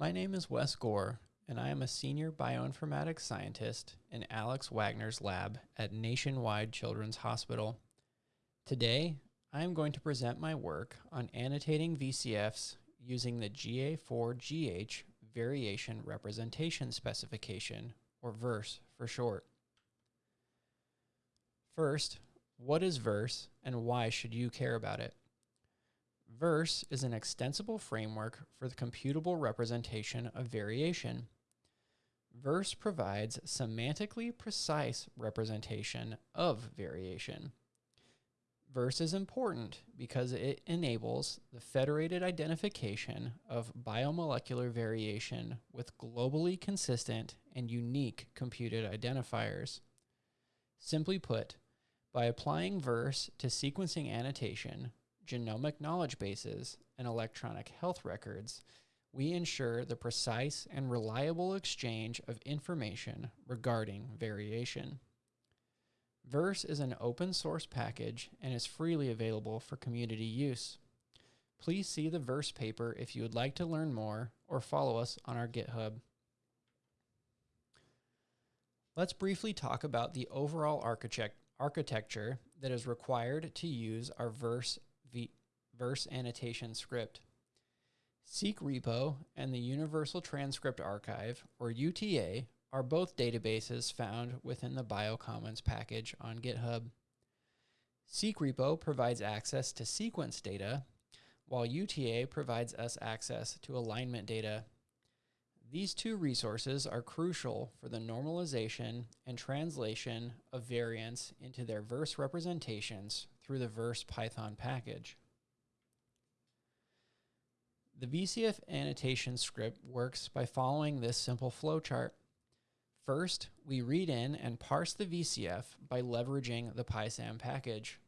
My name is Wes Goar, and I am a senior bioinformatics scientist in Alex Wagner's lab at Nationwide Children's Hospital. Today, I am going to present my work on annotating VCFs using the GA4GH Variation Representation Specification, or VERSE for short. First, what is VERSE and why should you care about it? VERSE is an extensible framework for the computable representation of variation. VERSE provides semantically precise representation of variation. VERSE is important because it enables the federated identification of biomolecular variation with globally consistent and unique computed identifiers. Simply put, by applying VERSE to sequencing annotation, genomic knowledge bases, and electronic health records, we ensure the precise and reliable exchange of information regarding variation. Verse is an open source package and is freely available for community use. Please see the Verse paper if you would like to learn more or follow us on our GitHub. Let's briefly talk about the overall architect architecture that is required to use our Verse verse annotation script. SeqRepo and the Universal Transcript Archive, or UTA, are both databases found within the Biocommons package on GitHub. SeqRepo provides access to sequence data, while UTA provides us access to alignment data. These two resources are crucial for the normalization and translation of variants into their verse representations through the verse Python package. The VCF annotation script works by following this simple flowchart. First, we read in and parse the VCF by leveraging the PySam package.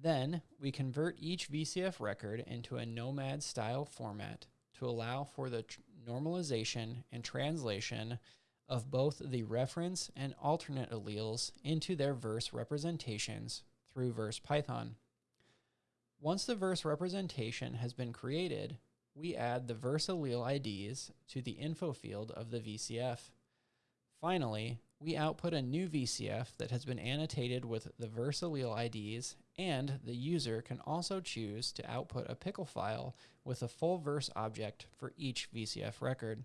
Then, we convert each VCF record into a gnomAD style format to allow for the normalization and translation of both the reference and alternate alleles into their verse representations through verse Python. Once the verse representation has been created, we add the verse allele IDs to the info field of the VCF. Finally, we output a new VCF that has been annotated with the verse allele IDs, and the user can also choose to output a pickle file with a full verse object for each VCF record.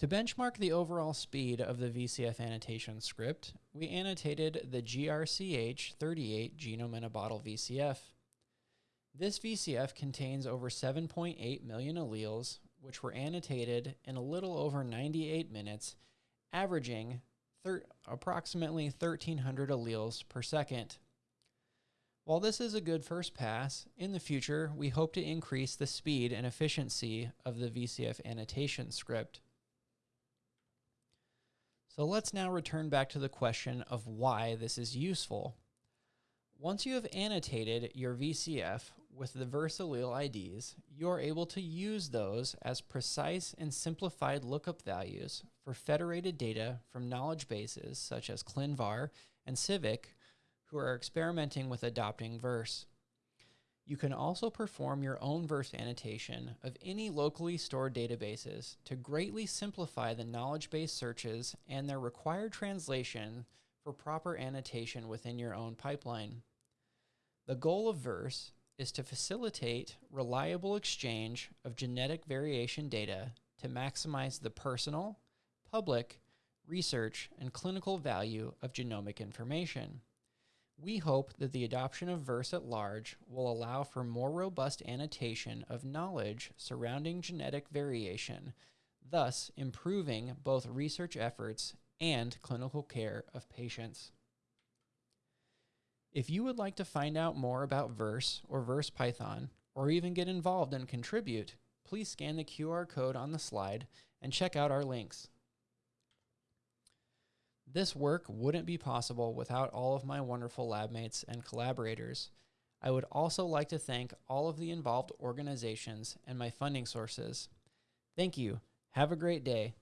To benchmark the overall speed of the VCF annotation script, we annotated the GRCH38 genome in a bottle VCF. This VCF contains over 7.8 million alleles, which were annotated in a little over 98 minutes, averaging approximately 1,300 alleles per second. While this is a good first pass, in the future we hope to increase the speed and efficiency of the VCF annotation script. So let's now return back to the question of why this is useful. Once you have annotated your VCF with the verse allele IDs, you are able to use those as precise and simplified lookup values for federated data from knowledge bases such as ClinVar and CIViC who are experimenting with adopting verse. You can also perform your own verse annotation of any locally stored databases to greatly simplify the knowledge base searches and their required translation for proper annotation within your own pipeline. The goal of Verse is to facilitate reliable exchange of genetic variation data to maximize the personal, public, research, and clinical value of genomic information. We hope that the adoption of VERSE at large will allow for more robust annotation of knowledge surrounding genetic variation, thus improving both research efforts and clinical care of patients. If you would like to find out more about Verse or Verse Python, or even get involved and contribute, please scan the QR code on the slide and check out our links. This work wouldn't be possible without all of my wonderful lab mates and collaborators. I would also like to thank all of the involved organizations and my funding sources. Thank you. Have a great day.